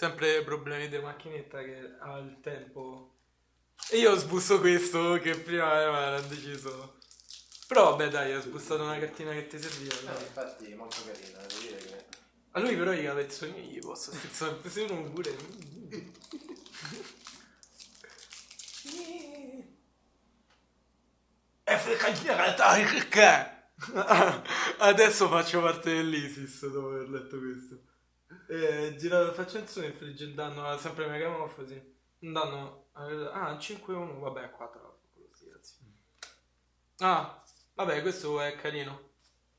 Sempre problemi di macchinetta che ha il tempo. E io ho sbusso questo che prima era deciso. Però vabbè dai, ho sbussato una cartina che ti serviva. No, dai. infatti molto carino, devo dire che... A lui però i capezzoni gli posso sterzare, se uno pure. E? Adesso faccio parte dell'ISIS dopo aver letto questo. Eh, girato il suo infligge un danno sempre megamorfosi. Un danno ah 5-1, vabbè 4 Ah, vabbè, questo è carino.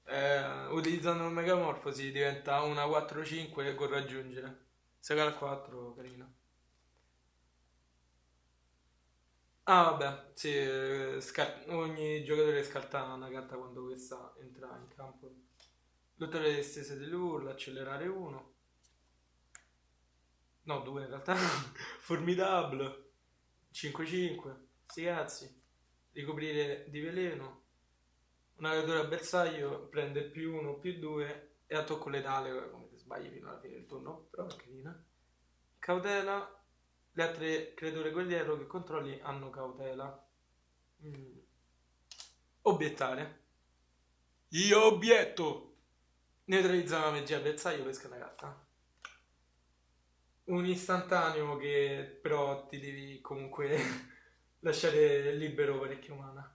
Eh, utilizzando un megamorfosi diventa una 4-5 con raggiungere. Se cala 4, carino. Ah, vabbè, sì, eh, ogni giocatore scarta una carta quando questa entra in campo. Lottare le stesse delle urla, accelerare 1. No, 2 in realtà. Formidable. 5-5. Sti cazzi. Ricoprire di veleno. Una creatura bersaglio prende più 1 più 2 e a tocco letale come se sbagli fino alla fine del turno. Però è carina. Cautela. Le altre creature guerriero che controlli hanno cautela. Mm. Obiettare. Io obietto. Neutralizza una magia bersaglio, pesca una carta. Un istantaneo che però ti devi comunque lasciare libero parecchio mana.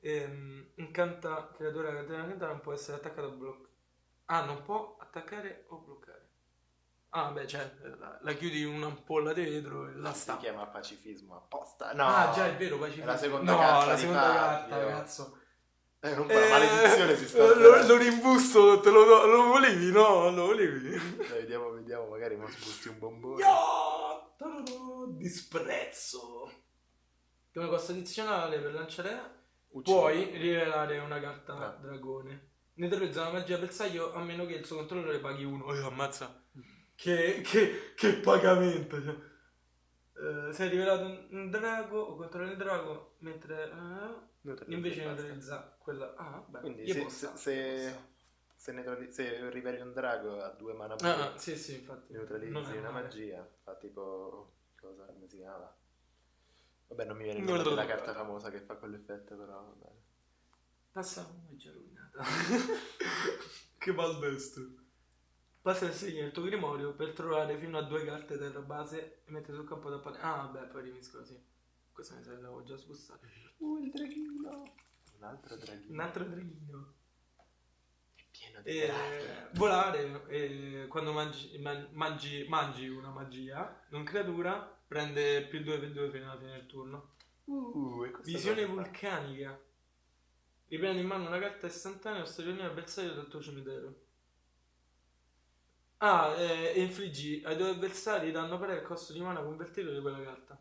Ehm, incanta creatura catena incanta non può essere attaccato o bloccato. Ah, non può attaccare o bloccare. Ah, beh, cioè, la, la chiudi in un'ampolla di vetro e la Si sta. chiama pacifismo apposta. No, Ah, già, è vero, pacifismo. È la seconda no, carta la seconda carta, cazzo. Eh, non la maledizione si sta eh, lo, lo rimbusto, te lo, do- lo volevi? No, lo volevi. Dai, vediamo, vediamo, magari mi sbusti un bombone. Yo! Ta-da-da, Disprezzo. Come costo addizionale per lanciare Uccido. puoi rivelare una carta Ah. dragone. Neutralizza una magia bersaglio a meno che il suo controllore paghi uno. Oh, ammazza. Che, che, che pagamento. Cioè. Eh, se hai rivelato un, drago o controlli il drago, mentre eh, Neutralizza invece neutralizza quella. Ah, beh, Quindi se, può se, stare, se, neutrali- se riveli un drago a due mana Ah, ah, sì, sì, infatti. neutralizzi è una magia, fa tipo... cosa, come si chiama? Vabbè, non mi viene lo della ricordo. carta famosa che fa quell'effetto, però va bene. Passa una magia rovinata. che maldestro. Passa il segno del tuo grimorio per trovare fino a due carte terra base e mette sul campo da pane. Ah, vabbè, poi rimisco sì. Questo mi sa che l'avevo già sbussato. Uh, il draghino! Un altro draghino. Un altro draghino. È pieno di E draghi. volare, e quando mangi, man- mangi, mangi una magia, non creatura, prende più 2 più 2 fino alla fine del turno. Uh, Visione cosa vulcanica. Riprendi in mano una carta istantanea o stagione avversario dal tuo cimitero. Ah, eh, e infliggi ai tuoi avversari danno pari al costo di mana convertito di quella carta.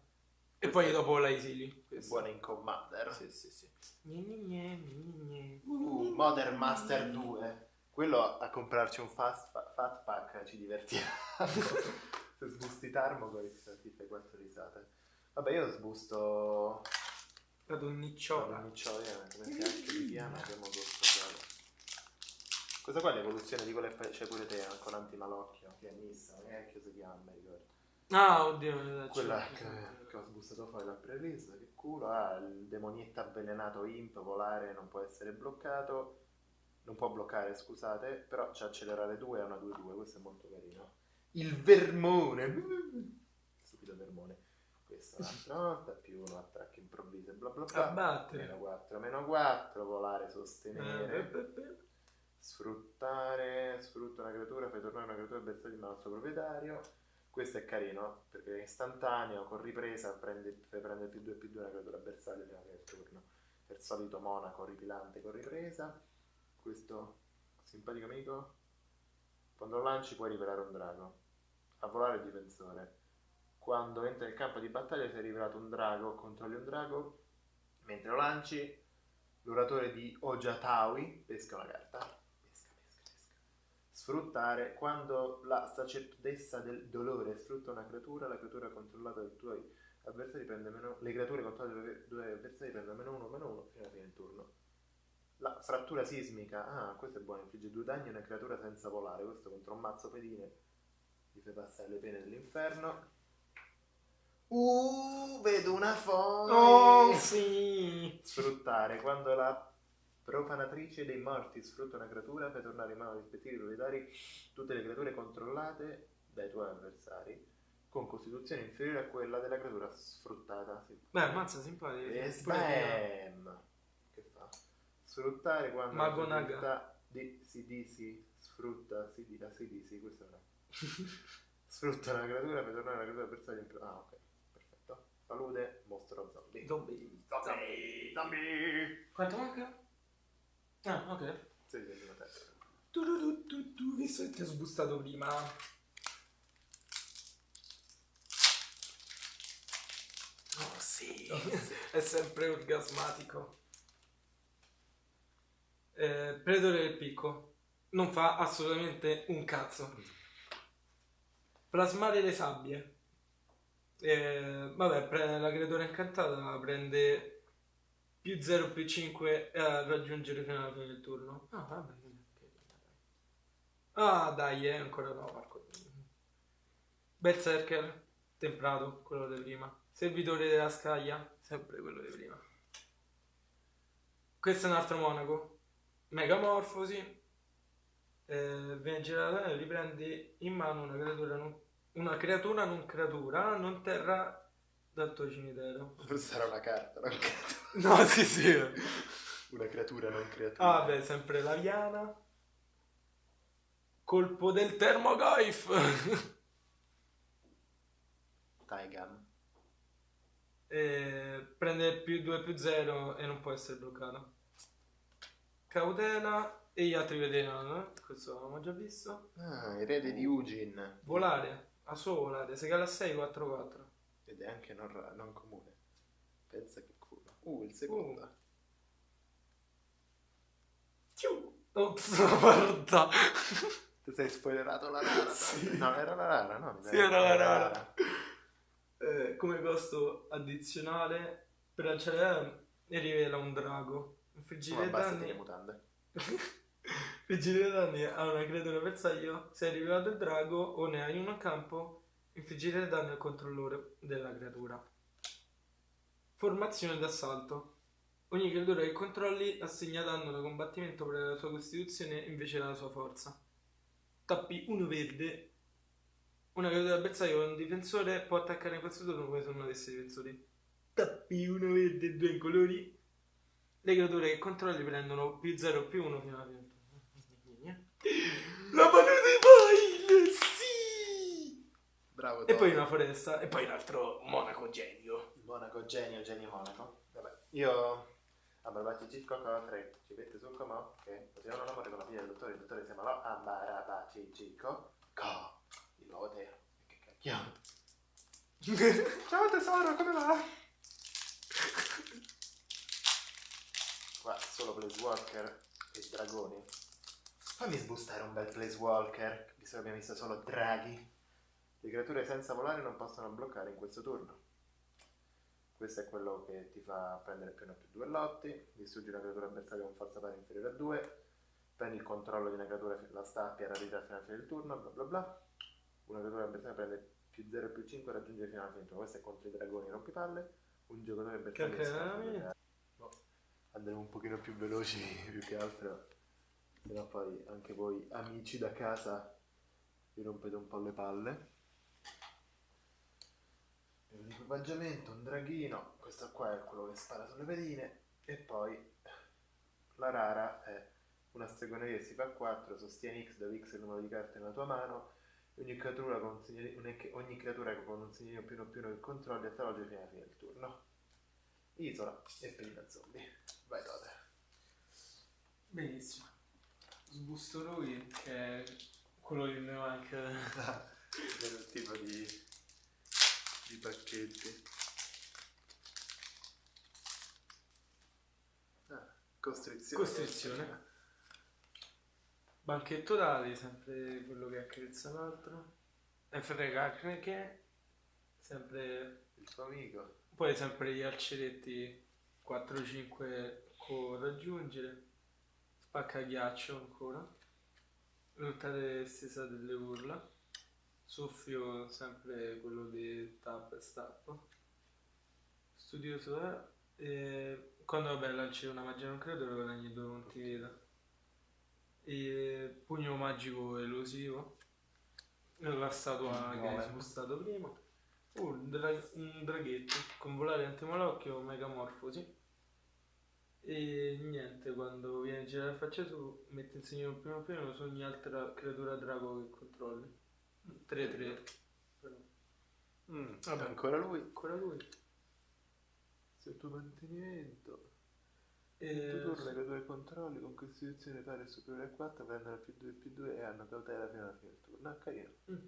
E poi dopo la. È buona in Commander. Sì, sì, sì. Uh, Modern Master 2. Quello a comprarci un fast fat pack ci divertiamo. Se sbusti Tarmogoyf ti fai quattro risate. Vabbè, io sbusto... La donnicciola. Donniccioia, come cacchio si chiama? Abbiamo gioco. Questa qua è l'evoluzione di quella che c'è pure te, con antimalocchio, che è missa, come cacchio si chiama, ricordo. Ah, oddio. Quella c'è- che, che ho sbustato fuori dal pre-release, che culo, ha il demonietto avvelenato imp, volare, non può essere bloccato, non può bloccare, scusate, però c'è accelerare 2 e una 2-2, questo è molto carino. Il vermone, stupido vermone, questa un'altra volta, più uno attacco improvviso, bla bla bla, Abbattere. meno 4, meno 4, volare, Eh, sostenere, beh, beh, beh. sfruttare, sfrutta una creatura, fai tornare una creatura bersaglio al suo proprietario. Questo è carino perché è istantaneo, con ripresa prendi, fai prendere più 2 più 2 una creatura bersaglio fine del turno. Per solito monaco ripilante con ripresa. Questo simpatico amico. Quando lo lanci puoi rivelare un drago. A volare il difensore. Quando entra nel campo di battaglia si è rivelato un drago, controlli un drago. Mentre lo lanci, l'oratore di Ojatawi pesca una carta. Sfruttare quando la sacerdotessa del dolore sfrutta una creatura, la creatura controllata dai tuoi avversari prende meno. Le creature controllate dai tuoi avversari prendono meno 1, meno 1 fino alla fine del turno. La frattura sismica, ah, questo è buono, infligge due danni a una creatura senza volare, questo contro un mazzo pedine gli fai passare le pene dell'inferno. Uh, vedo una foto! Oh, sì! Sfruttare quando la profanatrice dei morti sfrutta una creatura, fai tornare in mano ai rispettivi proprietari tutte le creature controllate dai tuoi avversari con costituzione inferiore a quella della creatura sfruttata. Beh, ammazza, simpatico. E sbam! Che fa? Sfruttare quando Mago la Naga. di CDC sfrutta CD, la CDC, questo no. Sfrutta una creatura per tornare alla creatura avversaria in più. Ah, ok, perfetto. Salute, mostro zombie. Zombie. Zombie! Zombie! Quanto manca? Ah, ok. Sei di prima testa. Tu, tu, tu, tu, tu, visto che ti ho sbustato prima. Oh sì, è sempre orgasmatico. Eh, Predore del picco non fa assolutamente un cazzo. Plasmare le sabbie. Eh, vabbè, la creatura incantata prende più 0 più 5 a raggiungere fino alla fine del turno. Ah, vabbè. Ah, dai, è ancora no, Marco. Berserker, temprato, quello di prima. Servitore della scaglia, sempre quello di prima. Questo è un altro monaco. Megamorfosi. Eh, e riprendi in mano una creatura non, una creatura non creatura, non terra dal tuo cimitero. Sarà una carta, non creatura. No, sì, sì. Una creatura, non creatura. Ah, beh, sempre la Viana. Colpo del Termogoif. Taigam. e prende più 2 più 0 e non può essere bloccato. Cautela e gli altri veterano. eh? Questo l'abbiamo già visto. Ah, erede di Ugin. Volare. A suo volare. Se cala 6, 4, 4. Ed è anche non, ra- non comune. Pensa che culo. Uh, il secondo. Ops, guarda. Ti sei spoilerato la rara? Sì. No, era la rara, no? Sì, era la rara. Eh, come costo addizionale per lanciare e rivela un drago. Ma abbassati danni. le mutande. Infliggere danni a una creatura avversario se hai rivelato il drago o ne hai uno a campo. Infliggere danni al controllore della creatura. Formazione d'assalto. Ogni creatura che controlli assegna danno da combattimento per la sua costituzione invece della sua forza. Tappi uno verde. Una creatura avversaria con un difensore può attaccare in questo turno come se non avesse difensori. Tappi uno verde e due incolori. Le creature che controlli prendono più 0 più 1 fino alla fine. La mano di Vile, sì! Bravo. E poi una foresta, e poi un altro monaco genio. Monaco, genio, genio monaco. Vabbè, io... Ambarbaci Cicco Cotre, ci mette sul comò che facevano l'amore con la figlia del dottore, il dottore si Ambarabaci Cicco Co, il nuovo Teo. E che cacchio. Ciao tesoro, come va? Qua solo Placewalker e dragoni. Fammi sbustare un bel Placewalker, visto che abbiamo visto solo draghi. Le creature senza volare non possono bloccare in questo turno. Questo è quello che ti fa prendere più 1 più 2 lotti, distruggi una creatura avversaria con forza pari inferiore a 2, prendi il controllo di una creatura, la stappi a rarità fino alla fine del turno, bla bla bla. Una creatura avversaria prende più 0 più 5 e raggiunge fino alla fine del turno. Questo è contro i dragoni rompipalle. Un giocatore avversario Che da- No, andremo un pochino più veloci più che altro, sennò poi anche voi amici da casa vi rompete un po' le palle. E un equipaggiamento, un draghino, questo qua è quello che spara sulle pedine e poi la rara è una stregoneria che si fa a 4, sostieni X dove X è il numero di carte nella tua mano ogni creatura con ogni creatura con un segnalino più uno più che controlli attraverso fino alla fine del turno. Isola e prima zombie. Vai Tote. Benissimo. Sbusto lui, che è quello che mi manca. Del tipo di, di pacchetti. Ah, costrizione. Costrizione. Banchetto d'ali, sempre quello che accarezza l'altro. E frega che sempre Il tuo amico. Poi sempre gli arceretti 4-5 con raggiungere. Spacca ghiaccio ancora. Lottate stesa delle urla. Soffio sempre quello di tap e stap. Studioso è. E quando vabbè lanci una magia non credo lo guadagni due punti vita. E pugno magico elusivo. La statua che hai spostato prima. Uh, un, dra- un draghetto con volare antimolocchio megamorfosi. E niente, quando viene a girare la faccia tu, metti il segno primo piano su ogni altra creatura drago che controlli. 3-3. Però. Mm, Vabbè. Ancora lui. Ancora lui. Sotto mantenimento. E... Tu torni le tue controlli con costituzione pari o superiore a 4 prendono più 2 più 2 e hanno cautela fino alla fine del turno. Ah, carino. Mm.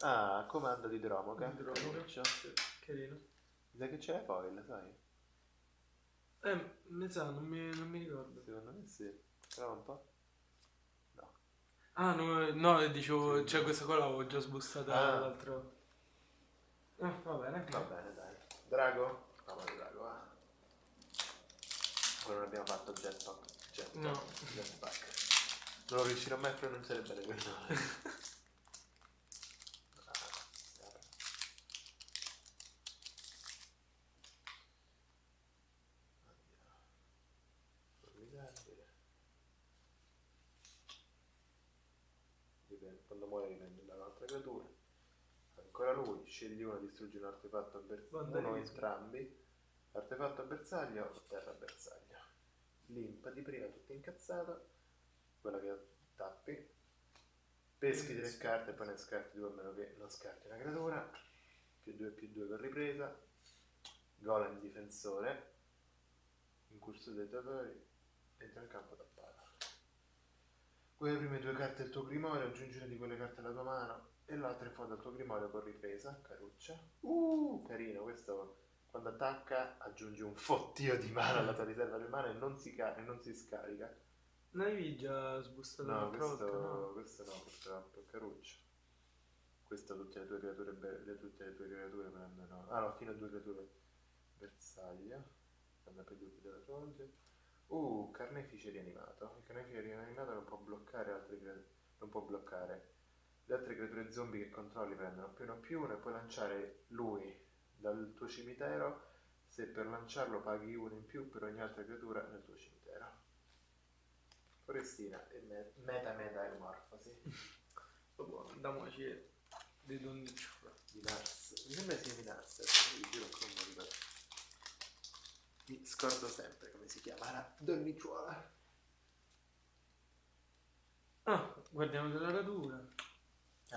Ah, comando di Dromoca. Dromoca. Caruccio. Sì, Carino. Mi sa che c'è la foil, sai? Eh, mi sa, non mi, non mi ricordo. Secondo me sì. Prova un po'. No. Ah, no, no dicevo, cioè questa qua l'avevo già sbustata Ah. l'altro. Ah, va bene. Va bene, dai. Drago? No, ma Drago, va. Ora non abbiamo fatto jetpack. Jetpack. No. Jetpack. Non riuscirò mai a pronunciare bene quel nome. Ah, vabbè. Andiamo. Formidabile. Dipende, quando muore dipende dall'altra creatura. Ancora lui, uno, distruggi un artefatto avversario, uno o Vandalismo. entrambi. Artefatto avversario, terra avversario. Limpa di prima, tutto incazzato. Quella che tappi. Peschi tre carte e poi ne scarti due a meno che non scarti una creatura. Più 2 più 2 per ripresa. Golem difensore. Incurso dei datori. Entra in campo tappato. Quelle prime due carte del tuo grimorio, aggiungi una di quelle carte alla tua mano e l'altra in fondo al tuo grimorio con ripresa, caruccia. Uh, carino, questo quando attacca aggiungi un fottio di mana alla tua riserva di mana e non si, e non si scarica. Non avevi già sbustato No, questo volta, no? questo no, purtroppo, è caruccio. Questo tutte le tue creature, be- le, tutte le tue creature prendono... Ah no, fino a due creature bersaglio. Prende per due della tua. Uh, carnefice rianimato. Il carnefice rianimato non può bloccare altre creature. Non può bloccare. Le altre creature zombie che controlli prendono più uno più uno e puoi lanciare lui dal tuo cimitero se per lanciarlo paghi uno in più per ogni altra creatura nel tuo cimitero. Forestina e me- meta meta emorfosi Dopo andiamoci di donniccio. di Nars. Mi sembra sia di adesso vi giuro che non mi ricordo. Mi scordo sempre come si chiama la donnicciuola. Ah, guardiamo della radura.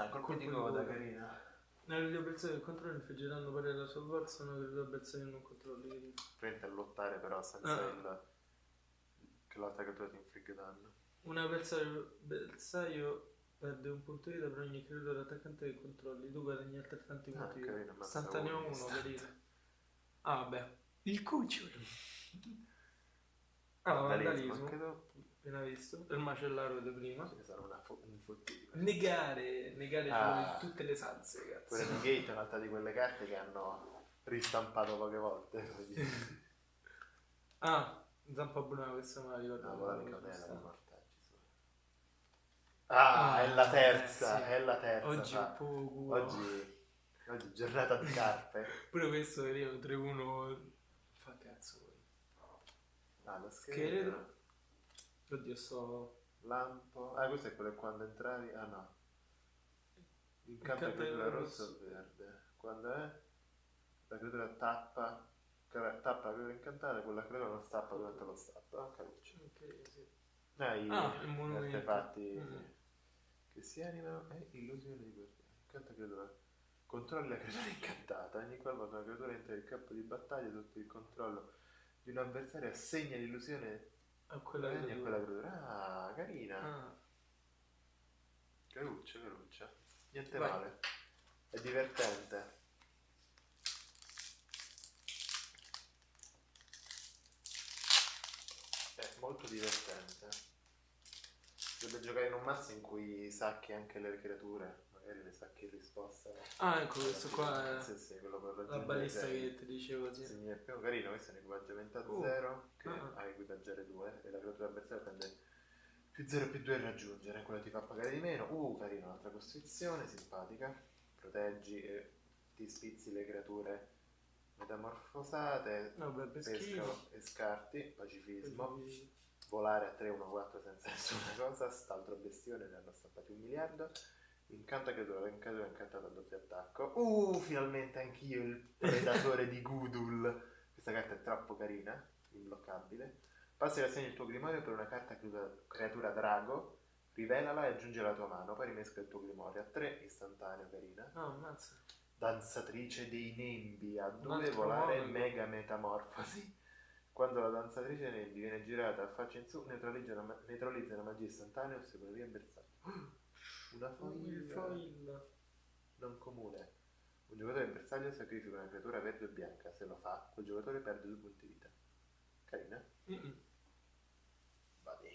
Ah, colpo di di coda, carina. Nelle avversari che controlli infliggeranno pari alla sua forza una creatura avversaria non controlli. Prende a lottare però senza Ah. il... che l'altra creatura ti infligge danno. Un avversario bersaglio perde un punto vita per ogni creatura attaccante che controlli. Tu guadagni altrettanti Ah, punti vita. Istantaneo uno, 1, istante. carino. Ah, vabbè. Il cucciolo. Ah, Vandalismo, vandalismo. Appena visto. Il macellaro di prima. Ne sono una fo- un fottino. Negare, negare Ah. tutte le salse, Pure cazzo. Negate è un'altra di quelle carte che hanno ristampato poche volte. Ah, zampa buona questa me la ricordo. No, quella la cautela di mortaggi. Ah, Ah, è la terza, eh, sì. è la terza. Oggi fa. un po' culo. oggi, oggi giornata di carpe. Pure questo veniva 3-1. Ah, lo Scheletro. Oddio, sto. Lampo. Ah, questo è quello quando entravi. Ah no. Il campo creatura era rosso o verde. Quando è? La creatura tappa. Tappa la creatura incantata, quella creatura non stappa durante lo stop. Ah, caruccio. Ok, sì. Ah, i Ah, il gli monumento. artefatti Mm. che si animano e illusione di guardiani. Incanta creatura. Controlli la creatura incantata. Ogni qualvolta una creatura entra nel campo di battaglia sotto il controllo di un avversario assegna l'illusione A quella a che quella creatura. Ah, carina. Ah, Caruccia, caruccia. Niente Vai. male. È divertente. È molto divertente. Dovrebbe giocare in un mazzo in cui sacchi anche le creature. Magari le sacchi in risposta. Ah, ecco, questo qua è Sì, sì, quello per la balista che ti dicevo, sì. Segni il primo carino, questo è un equipaggiamento a Uh. 0 che Ah. ha equipaggiare 2 e la creatura avversaria prende Più 0 più 2 raggiungere, quello ti fa pagare di meno. Uh, carino, un'altra costrizione, simpatica. Proteggi e ti spizzi le creature metamorfosate. No, beh, pesca e scarti, pacifismo. Volare a 3-1-4 senza nessuna cosa. St'altro bestione, ne hanno stampati un miliardo. Incanta creatura, creatura incantata a doppio attacco. Uh, finalmente anch'io il predatore di Gudul. Questa carta è troppo carina, imbloccabile. Passi la segno il tuo grimorio per una carta creatura, drago, rivelala e aggiunge la tua mano, poi rimesca il tuo grimorio a 3, istantaneo, carina. No, ammazza. Danzatrice dei nembi, a Un 2 altro volare monaco. mega metamorfosi. Quando la danzatrice dei nembi viene girata a faccia in su, neutralizza una, ma- neutralizza una magia istantanea o secondo via bersaglio. Una Il foil foil. non comune. Un giocatore in bersaglio sacrifica una creatura verde o bianca. Se lo fa, quel giocatore perde due punti vita. Carina? Mm-mm. Vadi.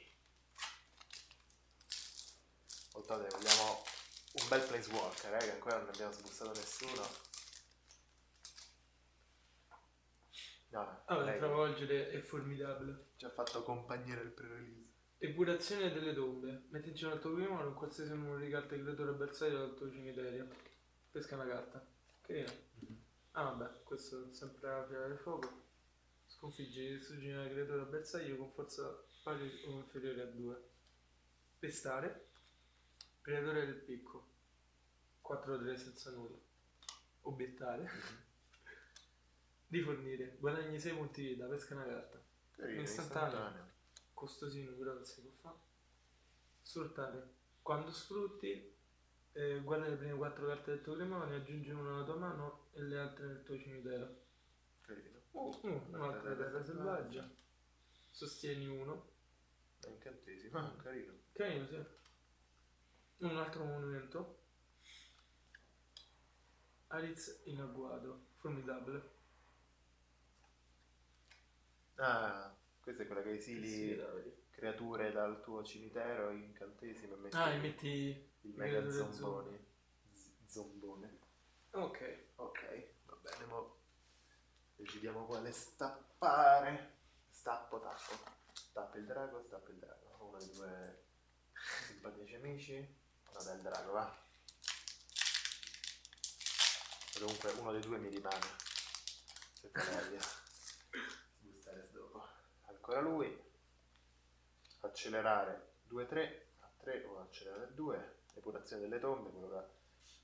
Voltate, vogliamo un bel placewalker, eh, che ancora non abbiamo sbussato nessuno. No, Allora, lei travolgere è formidabile. ci ha fatto compagnia nel pre-release. Epurazione delle tombe. Metti in giro al tuo primo un qualsiasi numero di carte creatura bersaglio dal tuo cimitero. Pesca una carta. Carino. Ah vabbè, questo è sempre la fiera del fuoco. Sconfiggi distruggi una creatura bersaglio con forza pari o inferiore a 2. Pestare. Predatore del picco. 4-3 senza nulla. Obiettare. Di fornire. Guadagni 6 punti vita, pesca una carta. Carino, Istantaneo. istantaneo. Costosino però che si può fare. Sfruttare. Quando sfrutti, eh, guarda le prime 4 carte del tuo grimorio, aggiungi una alla tua mano e le altre nel tuo cimitero. Carino. Uh, uh, un'altra terra selvaggia. Sostieni uno. È incantesimo. Ah, carino. Carino, sì. Un altro monumento. Ariz in agguato. Formidabile. Ah, questa è quella che esili Sì, creature dal tuo cimitero, incantesimo e metti Ah, e metti... il mega zombone. Zombone. Ok. Ok, va bene, mo decidiamo quale stappare. Stappo, tappo. Stappa il drago, stappa il drago. Uno dei due simpatici amici. No, del drago, va. Comunque uno dei due mi rimane. Se dopo. Ancora lui. Accelerare 2-3 a 3 o accelerare 2. Epurazione delle tombe, quello che ha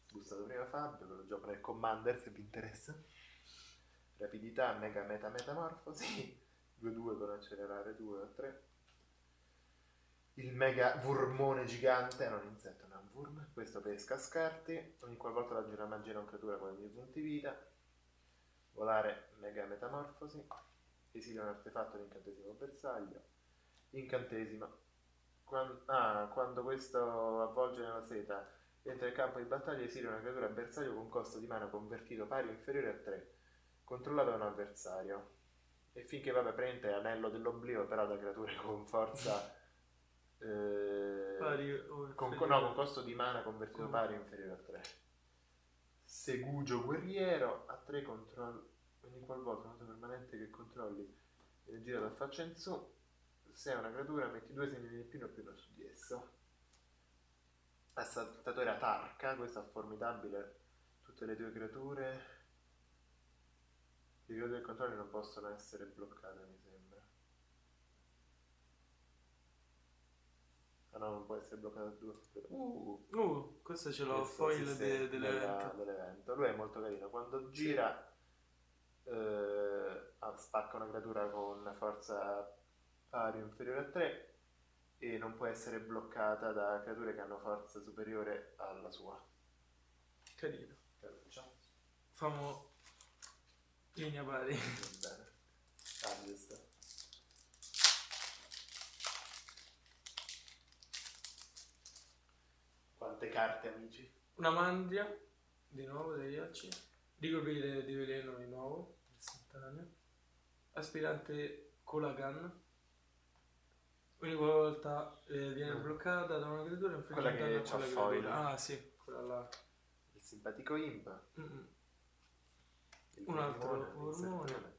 sbustato prima Fabio, quello gioco nel Commander se vi interessa. Rapidità, mega meta metamorfosi. 2-2 con accelerare 2 a 3. Il mega vurmone gigante, non insetto, non è worm. Questo pesca scarti. Ogni qualvolta raggiunge una magia non creatura con i miei punti vita. Volare, mega metamorfosi. Esilia un artefatto di incantesimo bersaglio. Incantesimo. Quan- ah, quando questo avvolge nella seta entra in campo di battaglia, esilia una creatura bersaglio con costo di mana convertito pari o inferiore a 3, controllato da un avversario. E finché vabbè prende anello dell'oblio, però da creature con forza. eh, Pari o con, no, con costo di mana convertito pari o inferiore a 3. Segugio guerriero a 3 controlli. Ogni qualvolta una permanente che controlli viene girata a faccia in su. Se è una creatura, metti due segni di più o più su di esso. Assaltatore a Tarka, questa è formidabile. Tutte le tue creature. Le creature del controllo non possono essere bloccate, mi sembra. Ah no, non può essere bloccata da due. Uh, Uh, questo ce l'ho foil sì, de- dell'evento. dell'evento. Lui è molto carino. Quando gira, eh, ah, spacca una creatura con forza pari o inferiore a 3 e non può essere bloccata da creature che hanno forza superiore alla sua. Carino. Caruccia. Famo linea pari. Va bene. Harvest. Quante carte, amici? Una mandria, di nuovo dei ghiacci. Ricoprire di veleno di nuovo, istantaneo. Aspirante Colagan. Ogni volta eh, viene Mm. bloccata da una creatura Quella che danno a c'ha quella foil. creatura. Ah sì, quella là. Il simpatico imp. Mm-mm. Il Un altro ormone.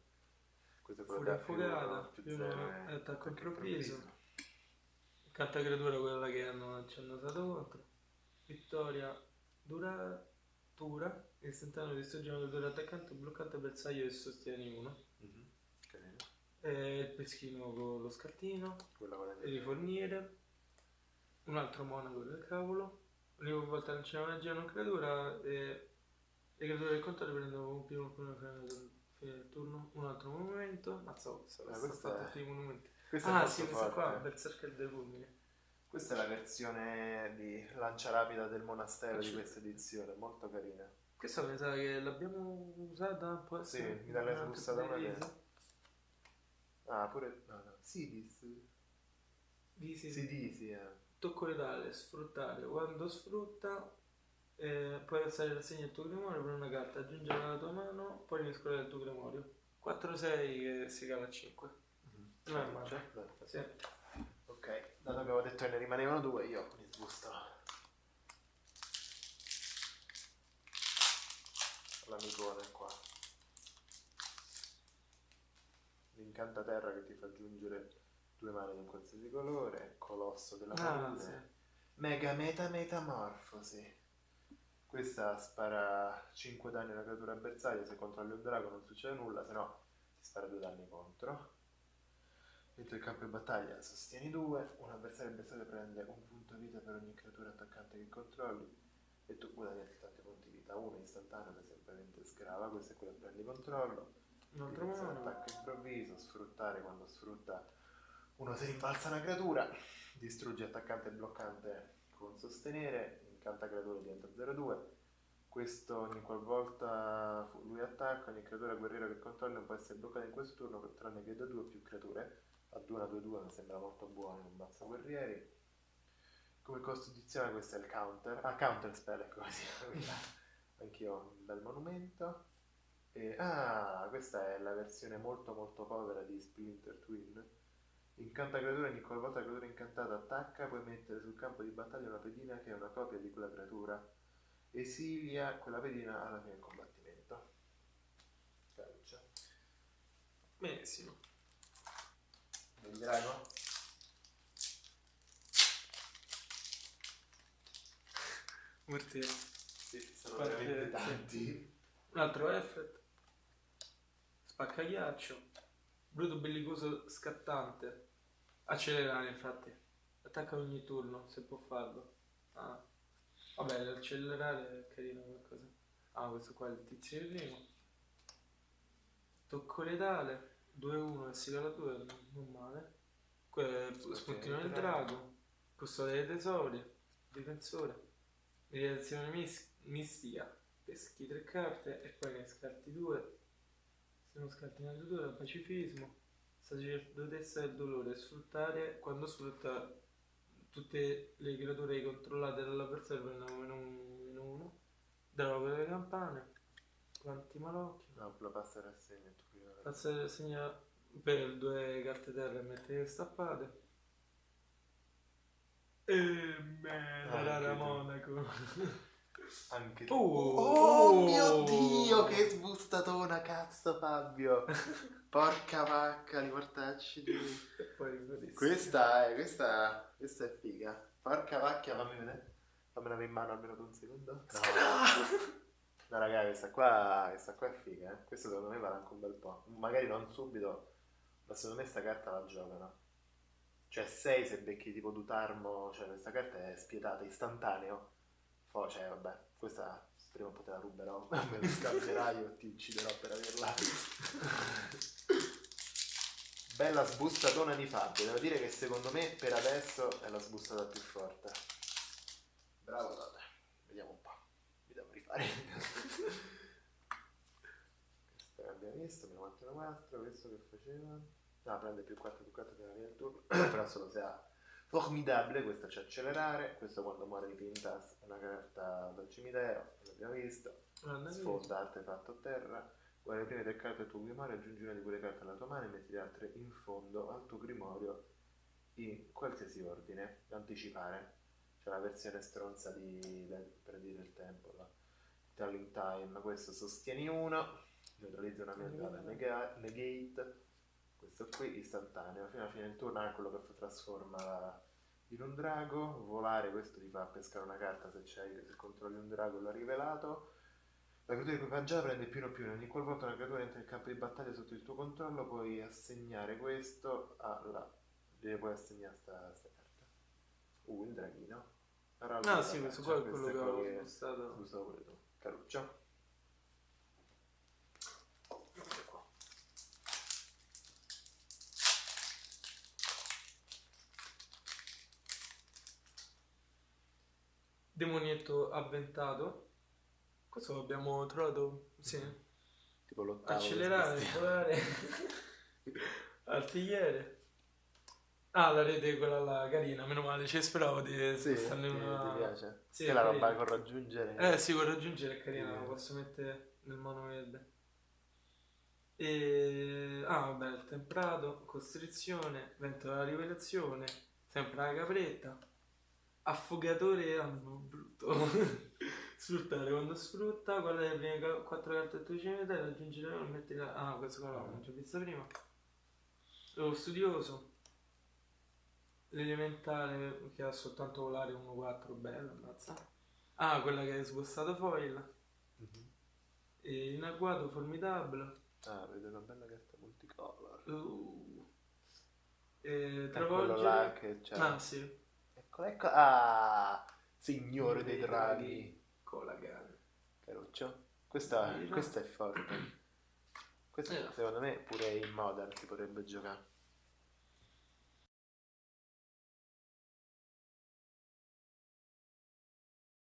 Questo è quello Furia da più affogata, più più uno e è attacco improvviso. Carta creatura quella che hanno, ci hanno usato contro. Vittoria duratura. Istantaneo distrugge una creatura attaccante, bloccante bersaglio e sostieni uno. Mhm. Carino. Il peschino con lo scartino. E di forniere. Un altro monaco del cavolo. Ogni volta non c'è una magia non creatura. E le creature del controllo prendono un primo fine del turno. Un altro movimento. Mazza, questa Ah, sono questa fatti è- tutti i monumenti. Questa è Ah sì, questa qua. Berserker dei fulmini. Questa è la versione di lancia rapida del monastero di questa edizione, molto carina. Questa sa che l'abbiamo usata, può Sì, essere? mi dà la da una vez. Ah, pure... No, no. Sidis. Di sì, Sidisi, eh. Tocco letale, sfruttare. Quando sfrutta, eh, puoi alzare la segno del tuo grimorio per una carta, aggiungerla alla tua mano, poi mescolare il tuo grimorio. 4-6 che si cala a 5. Non è male. Sì. Ok, dato che avevo detto che ne rimanevano due, io mi sbusto. L'amicone qua. L'incantaterra che ti fa aggiungere due mani di un qualsiasi colore, colosso della Ah, palude. sì. Mega meta metamorfosi. Questa spara 5 danni alla creatura avversaria, se controlli un drago non succede nulla, se no ti spara 2 danni contro. Dentro il campo di battaglia sostieni 2, un avversario avversario prende un punto vita per ogni creatura attaccante che controlli e tu guadagni altrettanti punti vita, uno istantaneo che semplicemente sgrava, questo è quello che prendi controllo. Un altro Utilizza mono. attacco improvviso, sfruttare quando sfrutta uno si rimbalza una creatura, distrugge attaccante e bloccante con sostenere, incanta creatura diventa 0-2. Questo ogni qualvolta lui attacca, ogni creatura guerriera che controlla può essere bloccata in questo turno tranne che da due o più creature. A 2 a 2-2 mi sembra molto buono, non basta guerrieri. Come costo addizionale questo è il counter. Ah, counter spell, ecco così. Anch'io ho un bel monumento. E, ah, questa è la versione molto molto povera di Splinter Twin. Incanta creatura, ogni qualvolta la creatura incantata attacca, puoi mettere sul campo di battaglia una pedina che è una copia di quella creatura. Esilia quella pedina alla fine del combattimento. Calcia. Benissimo. Il drago? Mortiere. Sì, sono Quante- veramente tanti. Un altro effet. Spaccaghiaccio. Bruto bellicoso scattante. Accelerare infatti. Attacca ogni turno se può farlo. Ah. Vabbè, l'accelerare è carino qualcosa. Ah, questo qua è il tizio di primo. Tocco letale. 2-1 e si cala 2, non male. Quello spuntino del drago. Custode dei tesori. Difensore. Meditazione mis- mistica. Peschi tre carte e poi ne scarti due. Se non scarti una creatura, pacifismo. Sacerdotessa del dolore. Sfruttare quando sfrutta tutte le creature controllate dall'avversario prendono meno uno, meno uno. Drago delle campane. Quanti malocchi. No, la passa rassegna tu prima. Pazza segna per due carte terra e mettere stappate. E me la tu. Monaco. Anche tu. Oh, Oh, mio Dio, che sbustatona, cazzo Fabio. Porca vacca, li portacci di... Questa è, questa, questa è figa. Porca vacchia, fammi vedere. Fammela in mano almeno per un secondo. No, no raga, questa qua, questa qua è figa, eh. Questa secondo me vale anche un bel po'. Magari non subito, ma secondo me sta carta la giocano. Cioè 6 se becchi tipo Dutarmo, cioè questa carta è spietata, istantaneo. Poi, cioè vabbè, questa prima o poi la ruberò, me la scambierai o ti ucciderò per averla. Bella sbustatona di Fabio, devo dire che secondo me per adesso è la sbustata più forte. Bravo Tote, vediamo un po', mi devo rifare. Questo che abbiamo visto, meno 4 4, questo che faceva? No, prende più 4 più 4 prima del turno, però solo se ha formidabile, questo c'è accelerare, questo quando muore di Pintas è una carta dal cimitero, l'abbiamo visto. Sfonda artefatto a terra. Guarda le prime tre carte del tuo grimorio, aggiungi una di quelle carte alla tua mano e metti le altre in fondo al tuo grimorio in qualsiasi ordine. Anticipare. C'è la versione stronza di, per dire il tempo. La Telling Time. Questo sostieni uno. Neutralizza una mia nega- negate. Questo qui istantaneo. Fino alla fine del turno è quello che trasforma in un drago, volare, questo ti fa pescare una carta se, c'hai, se controlli un drago l'ha rivelato. La creatura equipaggiata prende più o più, ogni qualvolta una creatura entra in campo di battaglia sotto il tuo controllo puoi assegnare questo alla... le puoi assegnare sta, sta carta. Uh, il draghino. Allora, Ah sì, questo qua è quello che che spostato. pure tu. Caruccio. Demonietto avventato. Questo l'abbiamo trovato, sì. Tipo l'ottavo. Accelerare, volare, artigliere. Ah, la rete quella là, carina, meno male, ci speravo di Sì, ti, una... ti piace? Sì, che la carina. roba con raggiungere. Eh sì, con raggiungere è carina, la posso mettere nel mono verde. E... Ah, vabbè, il temprato, costrizione, vento della rivelazione, sempre la capretta, affogatore, no, brutto. Sfruttare quando sfrutta, è le prime ca- quattro carte del tuo cimitero, raggiungere e metti la... Ah, questo qua l'avevo già visto prima. Lo studioso, l'elementare che ha soltanto volare 1-4, bello, ammazza. Ah, quella che hai sbossato foil. Mhm. E in agguato formidabile. Ah, vedo una bella carta multicolor. Uh. E travolgere. Ah, sì. Ecco. Ah, signore dei draghi. Con la gana. Caruccio. Questa, questa è forte. Questa secondo me pure in modern si potrebbe giocare.